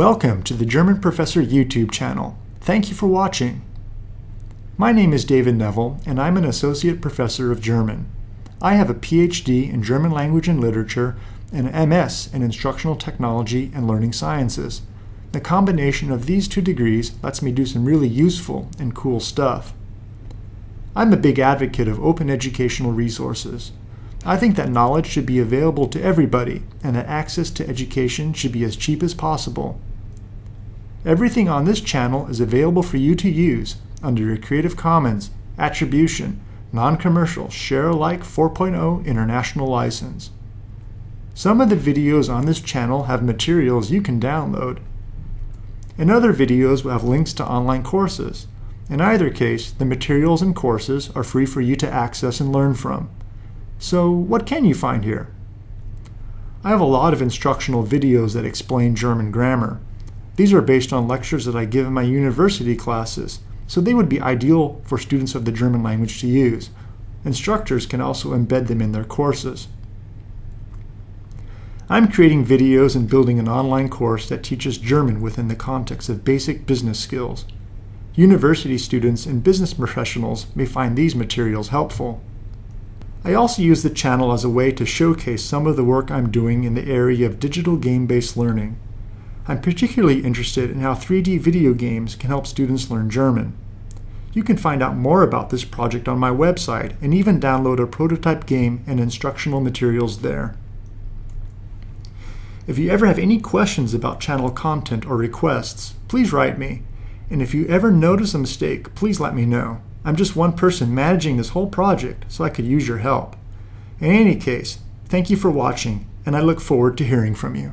Welcome to the German Professor YouTube channel. Thank you for watching. My name is David Neville and I'm an Associate Professor of German. I have a PhD in German Language and Literature and an MS in Instructional Technology and Learning Sciences. The combination of these two degrees lets me do some really useful and cool stuff. I'm a big advocate of open educational resources. I think that knowledge should be available to everybody and that access to education should be as cheap as possible. Everything on this channel is available for you to use under a Creative Commons Attribution Non-Commercial Share Alike 4.0 International License. Some of the videos on this channel have materials you can download. And other videos have links to online courses. In either case, the materials and courses are free for you to access and learn from. So what can you find here? I have a lot of instructional videos that explain German grammar. These are based on lectures that I give in my university classes, so they would be ideal for students of the German language to use. Instructors can also embed them in their courses. I'm creating videos and building an online course that teaches German within the context of basic business skills. University students and business professionals may find these materials helpful. I also use the channel as a way to showcase some of the work I'm doing in the area of digital game-based learning. I'm particularly interested in how 3D video games can help students learn German. You can find out more about this project on my website and even download a prototype game and instructional materials there. If you ever have any questions about channel content or requests, please write me. And if you ever notice a mistake, please let me know. I'm just one person managing this whole project, so I could use your help. In any case, thank you for watching, and I look forward to hearing from you.